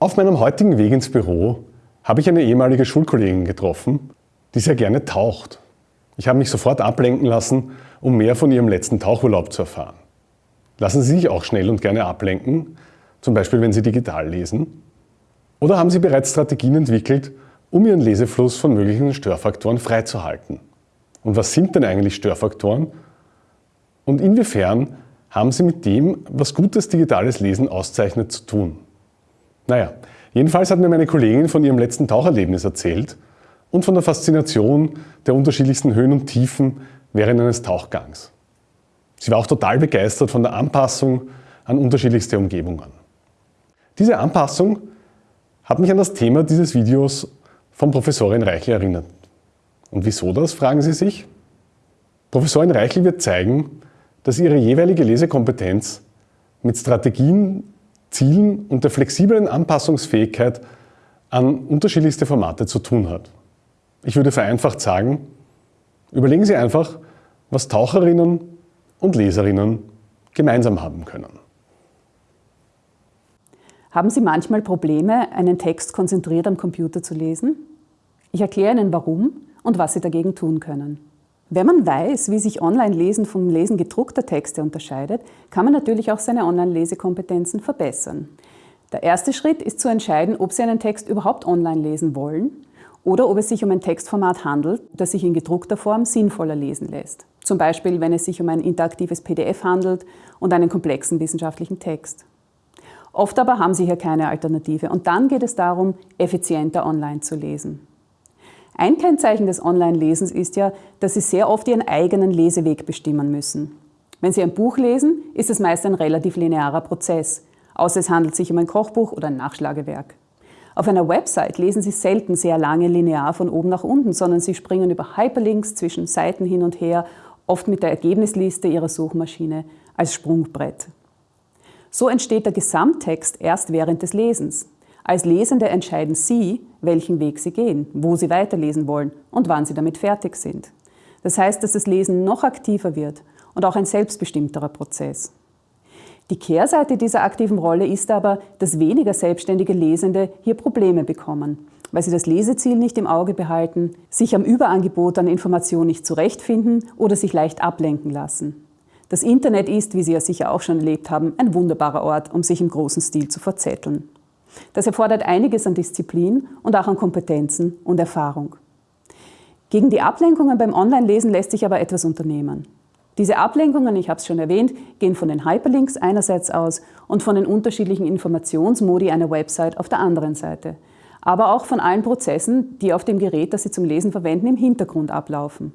Auf meinem heutigen Weg ins Büro habe ich eine ehemalige Schulkollegin getroffen, die sehr gerne taucht. Ich habe mich sofort ablenken lassen, um mehr von ihrem letzten Tauchurlaub zu erfahren. Lassen Sie sich auch schnell und gerne ablenken, zum Beispiel wenn Sie digital lesen? Oder haben Sie bereits Strategien entwickelt, um Ihren Lesefluss von möglichen Störfaktoren freizuhalten? Und was sind denn eigentlich Störfaktoren? Und inwiefern haben sie mit dem, was gutes digitales Lesen auszeichnet, zu tun? Naja, jedenfalls hat mir meine Kollegin von ihrem letzten Taucherlebnis erzählt und von der Faszination der unterschiedlichsten Höhen und Tiefen während eines Tauchgangs. Sie war auch total begeistert von der Anpassung an unterschiedlichste Umgebungen. Diese Anpassung hat mich an das Thema dieses Videos von Professorin Reichel erinnert. Und wieso das, fragen Sie sich? Professorin Reichel wird zeigen, dass ihre jeweilige Lesekompetenz mit Strategien, Zielen und der flexiblen Anpassungsfähigkeit an unterschiedlichste Formate zu tun hat. Ich würde vereinfacht sagen, überlegen Sie einfach, was Taucherinnen und Leserinnen gemeinsam haben können. Haben Sie manchmal Probleme, einen Text konzentriert am Computer zu lesen? Ich erkläre Ihnen warum und was Sie dagegen tun können. Wenn man weiß, wie sich Online-Lesen vom Lesen gedruckter Texte unterscheidet, kann man natürlich auch seine Online-Lesekompetenzen verbessern. Der erste Schritt ist zu entscheiden, ob Sie einen Text überhaupt online lesen wollen oder ob es sich um ein Textformat handelt, das sich in gedruckter Form sinnvoller lesen lässt. Zum Beispiel, wenn es sich um ein interaktives PDF handelt und einen komplexen wissenschaftlichen Text. Oft aber haben Sie hier keine Alternative und dann geht es darum, effizienter online zu lesen. Ein Kennzeichen des Online-Lesens ist ja, dass Sie sehr oft Ihren eigenen Leseweg bestimmen müssen. Wenn Sie ein Buch lesen, ist es meist ein relativ linearer Prozess, außer es handelt sich um ein Kochbuch oder ein Nachschlagewerk. Auf einer Website lesen Sie selten sehr lange linear von oben nach unten, sondern Sie springen über Hyperlinks zwischen Seiten hin und her, oft mit der Ergebnisliste Ihrer Suchmaschine als Sprungbrett. So entsteht der Gesamttext erst während des Lesens. Als Lesende entscheiden Sie, welchen Weg Sie gehen, wo Sie weiterlesen wollen und wann Sie damit fertig sind. Das heißt, dass das Lesen noch aktiver wird und auch ein selbstbestimmterer Prozess. Die Kehrseite dieser aktiven Rolle ist aber, dass weniger selbstständige Lesende hier Probleme bekommen, weil sie das Leseziel nicht im Auge behalten, sich am Überangebot an Informationen nicht zurechtfinden oder sich leicht ablenken lassen. Das Internet ist, wie Sie ja sicher auch schon erlebt haben, ein wunderbarer Ort, um sich im großen Stil zu verzetteln. Das erfordert einiges an Disziplin und auch an Kompetenzen und Erfahrung. Gegen die Ablenkungen beim Online-Lesen lässt sich aber etwas unternehmen. Diese Ablenkungen, ich habe es schon erwähnt, gehen von den Hyperlinks einerseits aus und von den unterschiedlichen Informationsmodi einer Website auf der anderen Seite. Aber auch von allen Prozessen, die auf dem Gerät, das Sie zum Lesen verwenden, im Hintergrund ablaufen.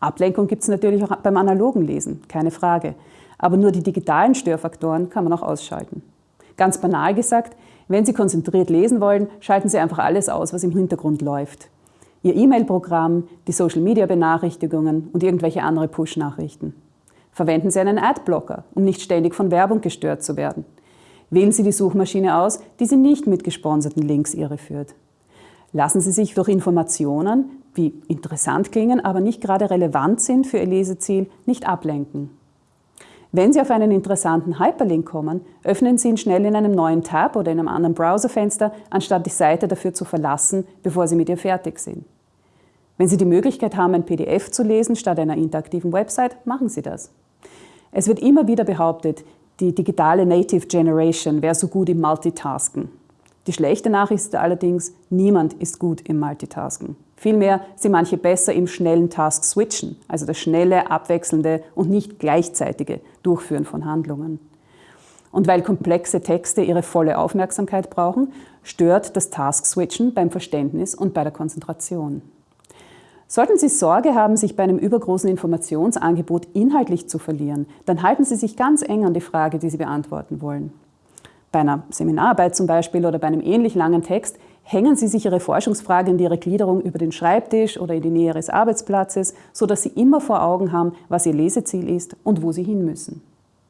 Ablenkung gibt es natürlich auch beim analogen Lesen, keine Frage. Aber nur die digitalen Störfaktoren kann man auch ausschalten. Ganz banal gesagt, wenn Sie konzentriert lesen wollen, schalten Sie einfach alles aus, was im Hintergrund läuft. Ihr E-Mail-Programm, die Social-Media-Benachrichtigungen und irgendwelche andere Push-Nachrichten. Verwenden Sie einen Adblocker, um nicht ständig von Werbung gestört zu werden. Wählen Sie die Suchmaschine aus, die Sie nicht mit gesponserten Links irreführt. Lassen Sie sich durch Informationen, die interessant klingen, aber nicht gerade relevant sind für Ihr Leseziel, nicht ablenken. Wenn Sie auf einen interessanten Hyperlink kommen, öffnen Sie ihn schnell in einem neuen Tab oder in einem anderen Browserfenster, anstatt die Seite dafür zu verlassen, bevor Sie mit ihr fertig sind. Wenn Sie die Möglichkeit haben, ein PDF zu lesen statt einer interaktiven Website, machen Sie das. Es wird immer wieder behauptet, die digitale Native Generation wäre so gut im Multitasken. Die schlechte Nachricht ist allerdings, niemand ist gut im Multitasken. Vielmehr sind manche besser im schnellen Task Switchen, also das schnelle, abwechselnde und nicht gleichzeitige Durchführen von Handlungen. Und weil komplexe Texte ihre volle Aufmerksamkeit brauchen, stört das Task Switchen beim Verständnis und bei der Konzentration. Sollten Sie Sorge haben, sich bei einem übergroßen Informationsangebot inhaltlich zu verlieren, dann halten Sie sich ganz eng an die Frage, die Sie beantworten wollen. Bei einer Seminararbeit zum Beispiel oder bei einem ähnlich langen Text hängen Sie sich Ihre Forschungsfrage und Ihre Gliederung über den Schreibtisch oder in die Nähe Ihres Arbeitsplatzes, sodass Sie immer vor Augen haben, was Ihr Leseziel ist und wo Sie hin müssen.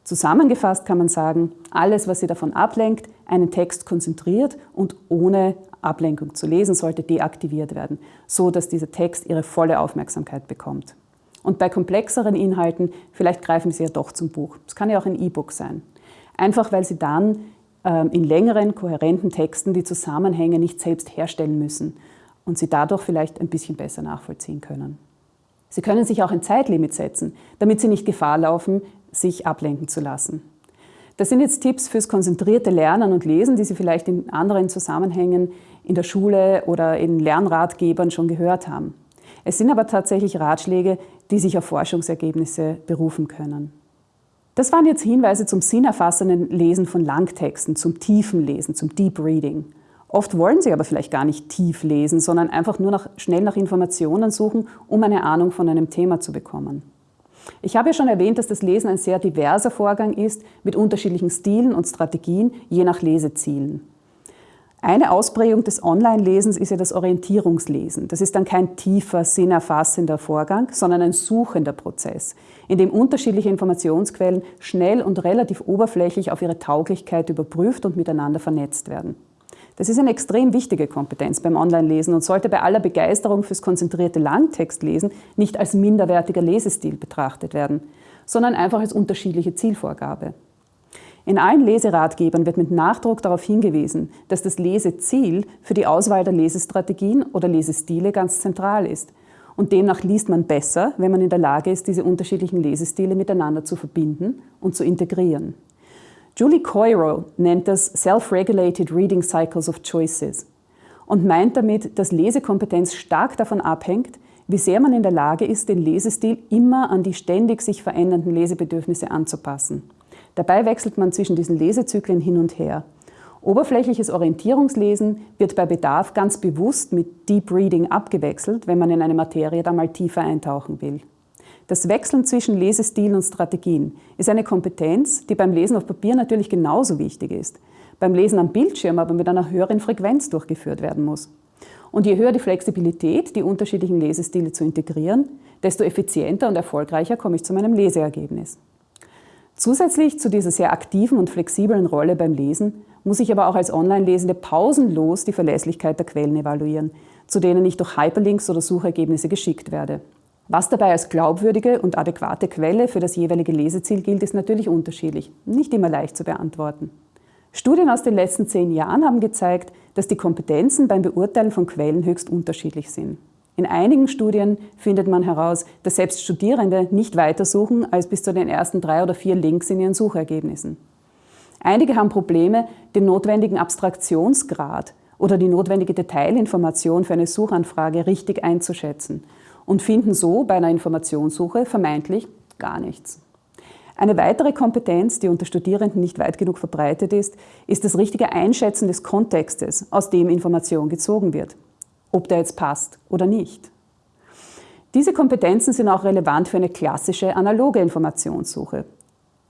Zusammengefasst kann man sagen, alles, was Sie davon ablenkt, einen Text konzentriert und ohne Ablenkung zu lesen, sollte deaktiviert werden, so dass dieser Text Ihre volle Aufmerksamkeit bekommt. Und bei komplexeren Inhalten, vielleicht greifen Sie ja doch zum Buch. Es kann ja auch ein E-Book sein. Einfach weil Sie dann in längeren, kohärenten Texten die Zusammenhänge nicht selbst herstellen müssen und sie dadurch vielleicht ein bisschen besser nachvollziehen können. Sie können sich auch ein Zeitlimit setzen, damit Sie nicht Gefahr laufen, sich ablenken zu lassen. Das sind jetzt Tipps fürs konzentrierte Lernen und Lesen, die Sie vielleicht in anderen Zusammenhängen in der Schule oder in Lernratgebern schon gehört haben. Es sind aber tatsächlich Ratschläge, die sich auf Forschungsergebnisse berufen können. Das waren jetzt Hinweise zum sinnerfassenden Lesen von Langtexten, zum tiefen Lesen, zum Deep Reading. Oft wollen Sie aber vielleicht gar nicht tief lesen, sondern einfach nur nach, schnell nach Informationen suchen, um eine Ahnung von einem Thema zu bekommen. Ich habe ja schon erwähnt, dass das Lesen ein sehr diverser Vorgang ist, mit unterschiedlichen Stilen und Strategien, je nach Lesezielen. Eine Ausprägung des Online-Lesens ist ja das Orientierungslesen. Das ist dann kein tiefer, sinnerfassender Vorgang, sondern ein suchender Prozess, in dem unterschiedliche Informationsquellen schnell und relativ oberflächlich auf ihre Tauglichkeit überprüft und miteinander vernetzt werden. Das ist eine extrem wichtige Kompetenz beim Online-Lesen und sollte bei aller Begeisterung fürs konzentrierte Langtextlesen nicht als minderwertiger Lesestil betrachtet werden, sondern einfach als unterschiedliche Zielvorgabe. In allen Leseratgebern wird mit Nachdruck darauf hingewiesen, dass das Leseziel für die Auswahl der Lesestrategien oder Lesestile ganz zentral ist. Und demnach liest man besser, wenn man in der Lage ist, diese unterschiedlichen Lesestile miteinander zu verbinden und zu integrieren. Julie Coiro nennt das Self-Regulated Reading Cycles of Choices und meint damit, dass Lesekompetenz stark davon abhängt, wie sehr man in der Lage ist, den Lesestil immer an die ständig sich verändernden Lesebedürfnisse anzupassen. Dabei wechselt man zwischen diesen Lesezyklen hin und her. Oberflächliches Orientierungslesen wird bei Bedarf ganz bewusst mit Deep Reading abgewechselt, wenn man in eine Materie da mal tiefer eintauchen will. Das Wechseln zwischen Lesestilen und Strategien ist eine Kompetenz, die beim Lesen auf Papier natürlich genauso wichtig ist, beim Lesen am Bildschirm aber mit einer höheren Frequenz durchgeführt werden muss. Und je höher die Flexibilität, die unterschiedlichen Lesestile zu integrieren, desto effizienter und erfolgreicher komme ich zu meinem Leseergebnis. Zusätzlich zu dieser sehr aktiven und flexiblen Rolle beim Lesen muss ich aber auch als Online-Lesende pausenlos die Verlässlichkeit der Quellen evaluieren, zu denen ich durch Hyperlinks oder Suchergebnisse geschickt werde. Was dabei als glaubwürdige und adäquate Quelle für das jeweilige Leseziel gilt, ist natürlich unterschiedlich, nicht immer leicht zu beantworten. Studien aus den letzten zehn Jahren haben gezeigt, dass die Kompetenzen beim Beurteilen von Quellen höchst unterschiedlich sind. In einigen Studien findet man heraus, dass selbst Studierende nicht weitersuchen als bis zu den ersten drei oder vier Links in ihren Suchergebnissen. Einige haben Probleme, den notwendigen Abstraktionsgrad oder die notwendige Detailinformation für eine Suchanfrage richtig einzuschätzen und finden so bei einer Informationssuche vermeintlich gar nichts. Eine weitere Kompetenz, die unter Studierenden nicht weit genug verbreitet ist, ist das richtige Einschätzen des Kontextes, aus dem Information gezogen wird ob der jetzt passt oder nicht. Diese Kompetenzen sind auch relevant für eine klassische analoge Informationssuche.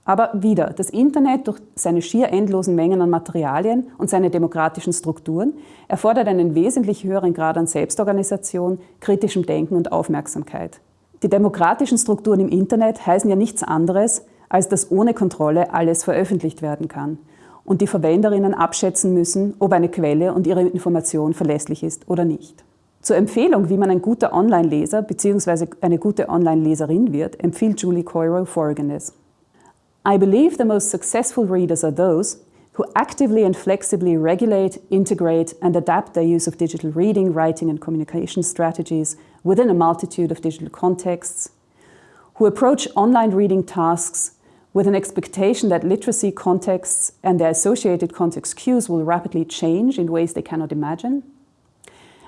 Aber wieder, das Internet durch seine schier endlosen Mengen an Materialien und seine demokratischen Strukturen erfordert einen wesentlich höheren Grad an Selbstorganisation, kritischem Denken und Aufmerksamkeit. Die demokratischen Strukturen im Internet heißen ja nichts anderes, als dass ohne Kontrolle alles veröffentlicht werden kann und die Verwenderinnen abschätzen müssen, ob eine Quelle und ihre Information verlässlich ist oder nicht. Zur Empfehlung, wie man ein guter Online-Leser bzw. eine gute Online-Leserin wird, empfiehlt Julie Coiro folgendes. I believe the most successful readers are those who actively and flexibly regulate, integrate and adapt their use of digital reading, writing and communication strategies within a multitude of digital contexts, who approach online reading tasks with an expectation that literacy contexts and their associated context cues will rapidly change in ways they cannot imagine,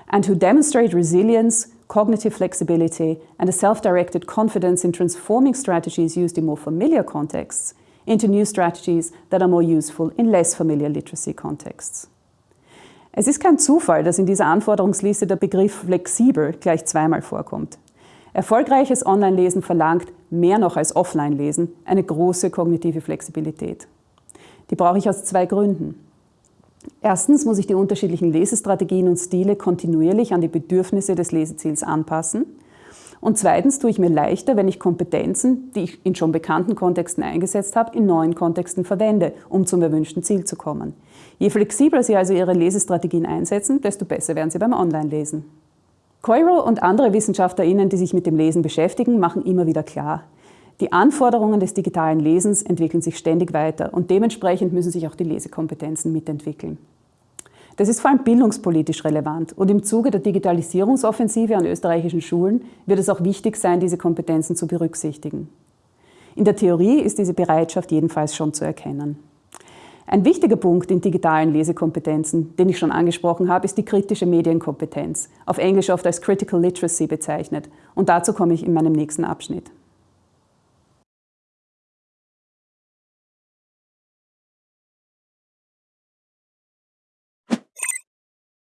and who demonstrate resilience, cognitive flexibility, and a self-directed confidence in transforming strategies used in more familiar contexts into new strategies that are more useful in less familiar literacy contexts. Es ist kein Zufall, dass in dieser Anforderungsliste der Begriff flexibel gleich zweimal vorkommt. Erfolgreiches Online-Lesen verlangt, mehr noch als Offline-Lesen, eine große kognitive Flexibilität. Die brauche ich aus zwei Gründen. Erstens muss ich die unterschiedlichen Lesestrategien und Stile kontinuierlich an die Bedürfnisse des Leseziels anpassen. Und zweitens tue ich mir leichter, wenn ich Kompetenzen, die ich in schon bekannten Kontexten eingesetzt habe, in neuen Kontexten verwende, um zum erwünschten Ziel zu kommen. Je flexibler Sie also Ihre Lesestrategien einsetzen, desto besser werden Sie beim Online-Lesen. Coiro und andere WissenschaftlerInnen, die sich mit dem Lesen beschäftigen, machen immer wieder klar, Die Anforderungen des digitalen Lesens entwickeln sich ständig weiter und dementsprechend müssen sich auch die Lesekompetenzen mitentwickeln. Das ist vor allem bildungspolitisch relevant und im Zuge der Digitalisierungsoffensive an österreichischen Schulen wird es auch wichtig sein, diese Kompetenzen zu berücksichtigen. In der Theorie ist diese Bereitschaft jedenfalls schon zu erkennen. Ein wichtiger Punkt in digitalen Lesekompetenzen, den ich schon angesprochen habe, ist die kritische Medienkompetenz, auf Englisch oft als Critical Literacy bezeichnet. Und dazu komme ich in meinem nächsten Abschnitt.